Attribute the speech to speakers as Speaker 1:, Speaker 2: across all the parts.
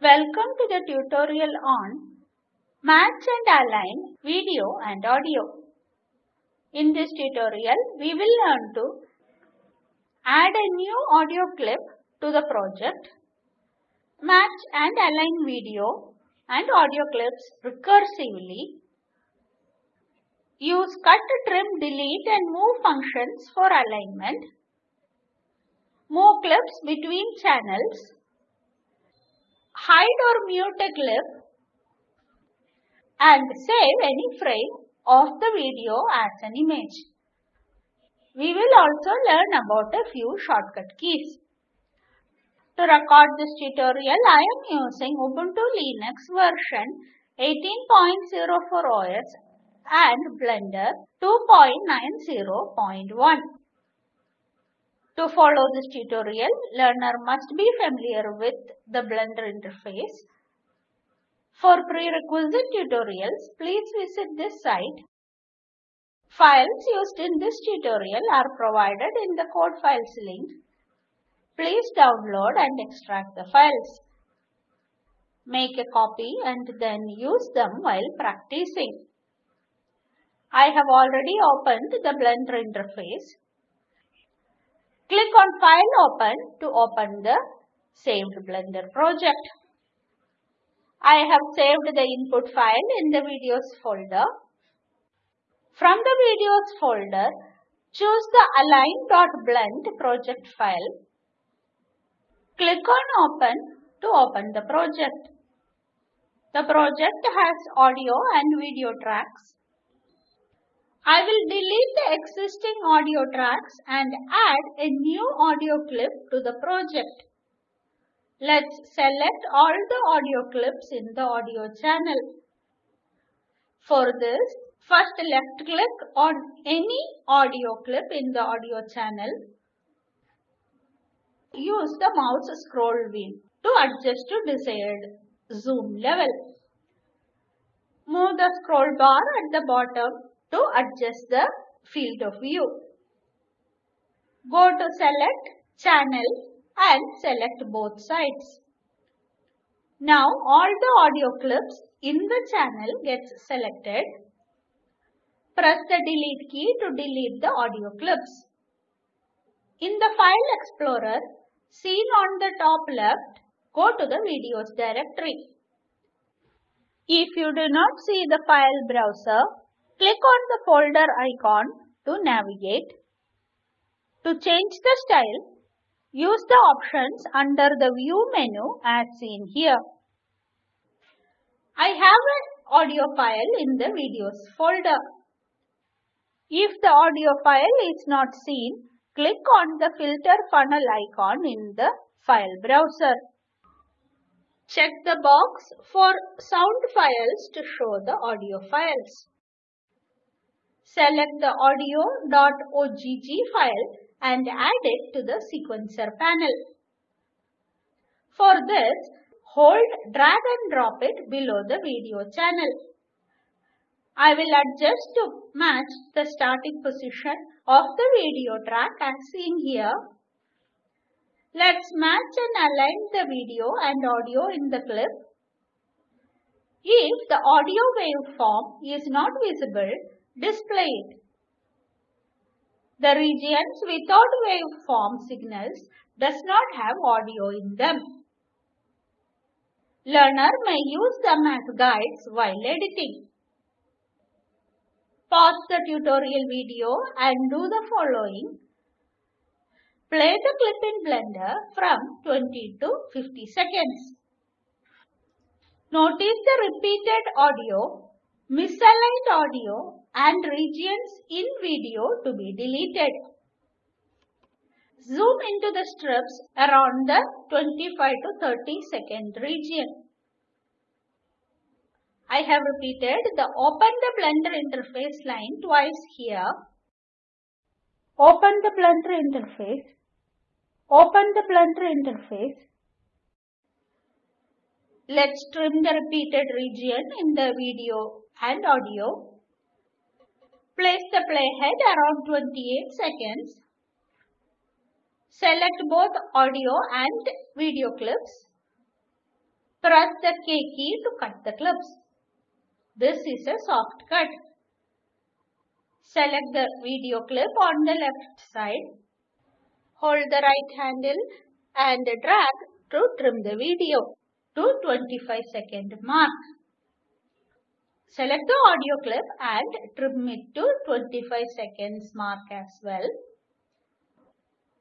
Speaker 1: Welcome to the tutorial on Match and Align Video and Audio. In this tutorial, we will learn to add a new audio clip to the project, match and align video and audio clips recursively, use cut, trim, delete and move functions for alignment, move clips between channels, hide or mute a clip and save any frame of the video as an image. We will also learn about a few shortcut keys. To record this tutorial, I am using Ubuntu Linux version 18.04 OS and Blender 2.90.1. To follow this tutorial, learner must be familiar with the Blender interface. For prerequisite tutorials, please visit this site. Files used in this tutorial are provided in the code files link. Please download and extract the files. Make a copy and then use them while practicing. I have already opened the Blender interface. Click on File Open to open the saved Blender project. I have saved the input file in the videos folder. From the videos folder, choose the align.blend project file. Click on Open to open the project. The project has audio and video tracks. I will delete the existing audio tracks and add a new audio clip to the project. Let's select all the audio clips in the audio channel. For this, first left click on any audio clip in the audio channel. Use the mouse scroll wheel to adjust to desired zoom level. Move the scroll bar at the bottom to adjust the field of view. Go to select channel and select both sides. Now all the audio clips in the channel gets selected. Press the delete key to delete the audio clips. In the file explorer seen on the top left, go to the videos directory. If you do not see the file browser, Click on the folder icon to navigate. To change the style, use the options under the view menu as seen here. I have an audio file in the videos folder. If the audio file is not seen, click on the filter funnel icon in the file browser. Check the box for sound files to show the audio files. Select the audio.ogg file and add it to the sequencer panel. For this, hold drag and drop it below the video channel. I will adjust to match the starting position of the video track as seen here. Let's match and align the video and audio in the clip. If the audio waveform is not visible, display it. The regions without waveform signals does not have audio in them. Learner may use them as guides while editing. Pause the tutorial video and do the following. Play the clip in Blender from 20 to 50 seconds. Notice the repeated audio, misaligned audio and regions in video to be deleted. Zoom into the strips around the 25 to 30 second region. I have repeated the open the blender interface line twice here. Open the blender interface. Open the blender interface. Let's trim the repeated region in the video and audio. Place the playhead around 28 seconds. Select both audio and video clips. Press the K key to cut the clips. This is a soft cut. Select the video clip on the left side. Hold the right handle and drag to trim the video to 25 second mark. Select the audio clip and trim it to 25 seconds mark as well.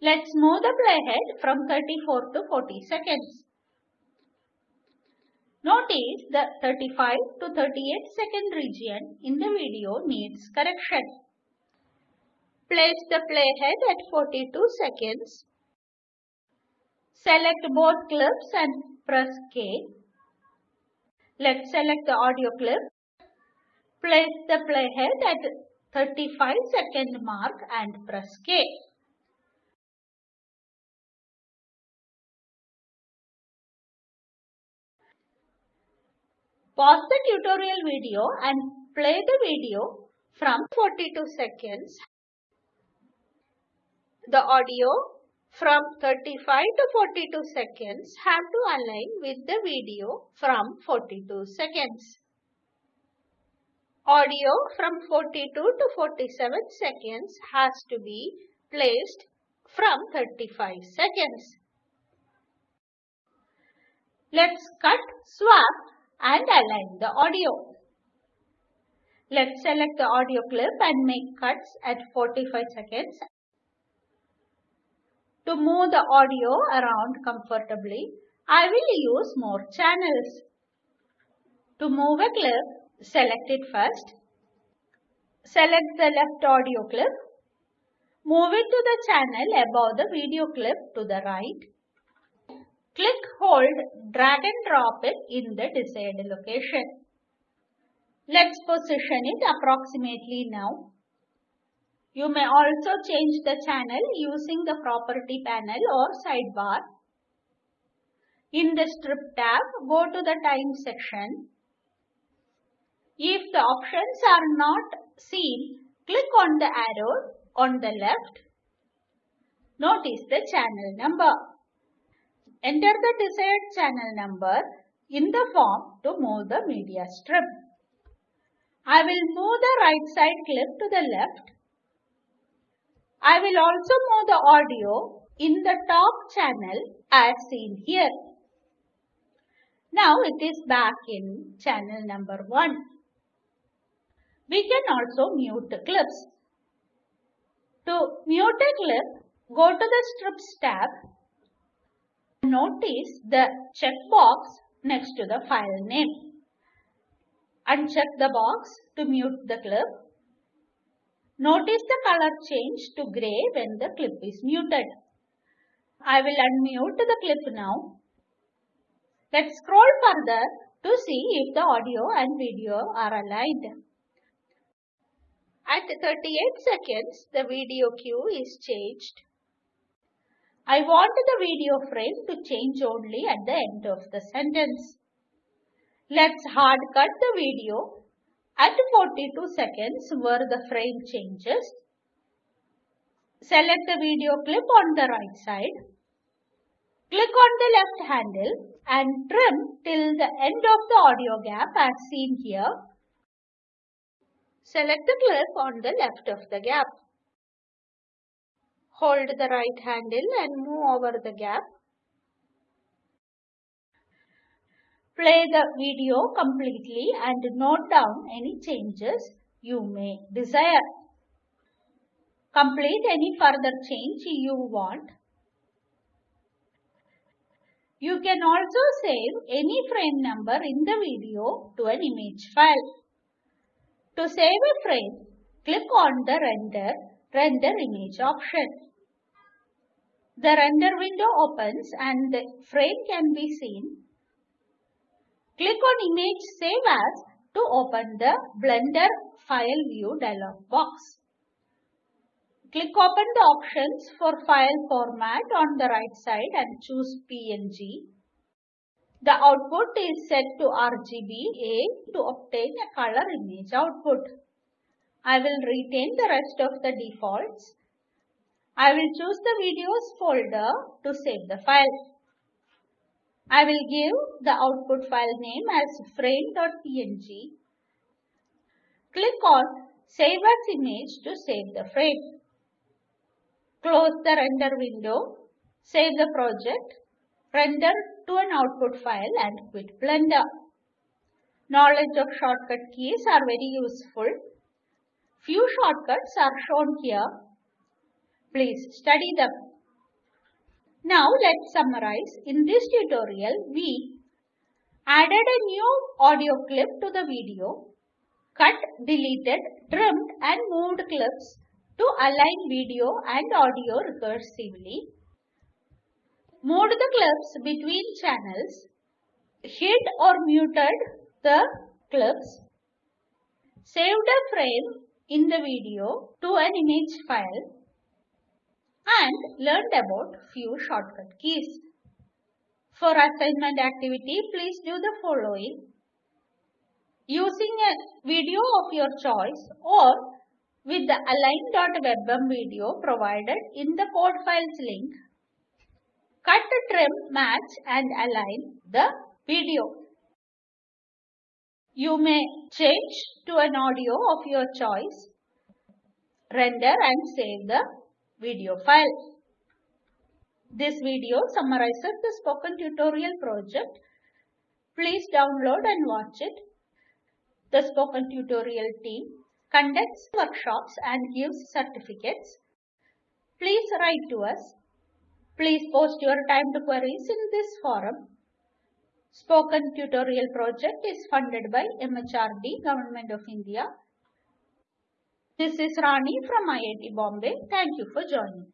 Speaker 1: Let's move the playhead from 34 to 40 seconds. Notice the 35 to 38 second region in the video needs correction. Place the playhead at 42 seconds. Select both clips and press K. Let's select the audio clip. Place the playhead at 35 second mark and press K. Pause the tutorial video and play the video from 42 seconds. The audio from 35 to 42 seconds have to align with the video from 42 seconds. Audio from 42 to 47 seconds has to be placed from 35 seconds. Let's cut, swap and align the audio. Let's select the audio clip and make cuts at 45 seconds. To move the audio around comfortably, I will use more channels. To move a clip, select it first. Select the left audio clip. Move it to the channel above the video clip to the right. Click, hold, drag and drop it in the desired location. Let's position it approximately now. You may also change the channel using the property panel or sidebar. In the strip tab, go to the time section. If the options are not seen, click on the arrow on the left. Notice the channel number. Enter the desired channel number in the form to move the media strip. I will move the right side clip to the left. I will also move the audio in the top channel as seen here. Now it is back in channel number 1. We can also mute the clips. To mute a clip, go to the Strips tab Notice the checkbox next to the file name. Uncheck the box to mute the clip. Notice the color change to grey when the clip is muted. I will unmute the clip now. Let's scroll further to see if the audio and video are aligned. At 38 seconds, the video cue is changed I want the video frame to change only at the end of the sentence. Let's hard cut the video at 42 seconds where the frame changes. Select the video clip on the right side. Click on the left handle and trim till the end of the audio gap as seen here. Select the clip on the left of the gap. Hold the right handle and move over the gap. Play the video completely and note down any changes you may desire. Complete any further change you want. You can also save any frame number in the video to an image file. To save a frame, click on the Render, Render Image option. The render window opens and the frame can be seen. Click on Image Save As to open the Blender File View dialog box. Click open the options for file format on the right side and choose PNG. The output is set to RGBA to obtain a color image output. I will retain the rest of the defaults I will choose the videos folder to save the file. I will give the output file name as frame.png. Click on Save as image to save the frame. Close the render window, save the project, render to an output file and quit Blender. Knowledge of shortcut keys are very useful. Few shortcuts are shown here. Please study them. Now let's summarize. In this tutorial, we added a new audio clip to the video, cut, deleted, trimmed and moved clips to align video and audio recursively, moved the clips between channels, hid or muted the clips, saved a frame in the video to an image file, and learned about few shortcut keys. For assignment activity, please do the following. Using a video of your choice or with the align.webm video provided in the code files link, cut, trim, match and align the video. You may change to an audio of your choice, render and save the video file. This video summarizes the spoken tutorial project. Please download and watch it. The spoken tutorial team conducts workshops and gives certificates. Please write to us. Please post your timed queries in this forum. Spoken Tutorial project is funded by MHRD, Government of India. This is Rani from IIT Bombay. Thank you for joining.